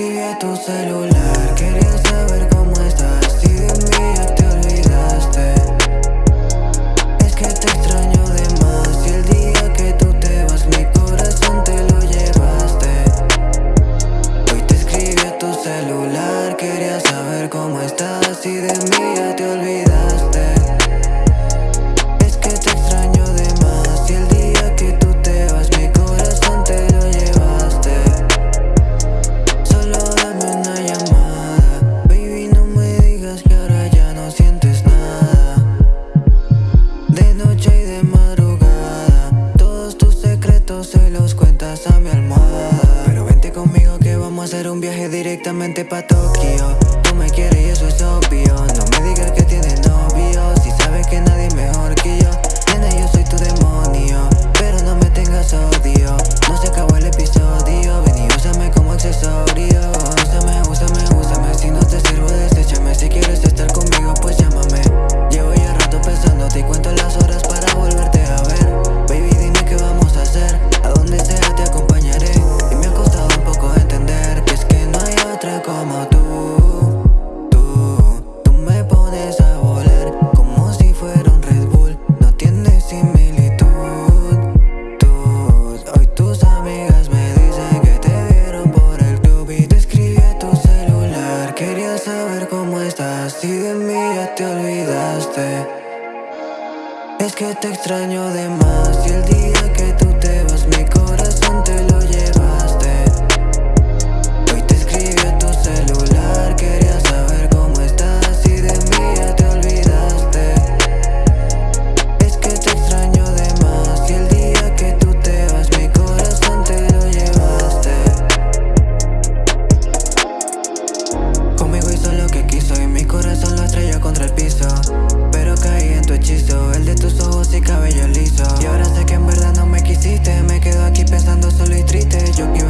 escribí tu celular. Quería saber besos y los cuentas a mi almohada Pero vente conmigo que vamos a hacer un viaje directamente pa' Tokio. Tú me quieres y eso es obvio. No me digas otra como tú. Tú, tú me pones a volar Como si fuera un Red Bull. No tienes similitud. Tú, hoy tus amigas me dicen Que te vieron por el club Y te escribí tu celular. Quería saber cómo estás Y de mí ya te olvidaste. Es que te extraño de más Y el día que tú te vas me y cabello liso. Y ahora sé que en verdad no me quisiste Me quedo aquí pensando solo y triste. Yo que iba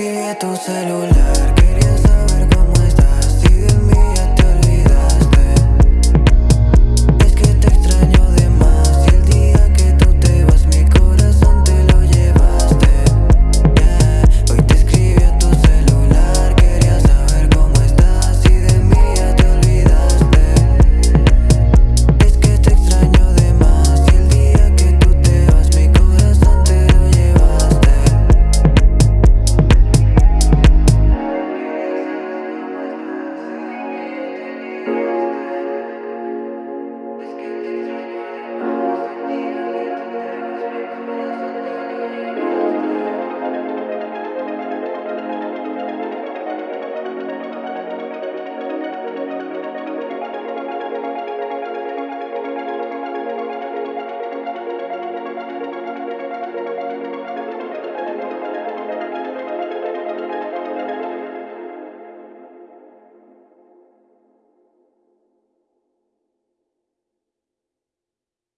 escribí a tu celular, quería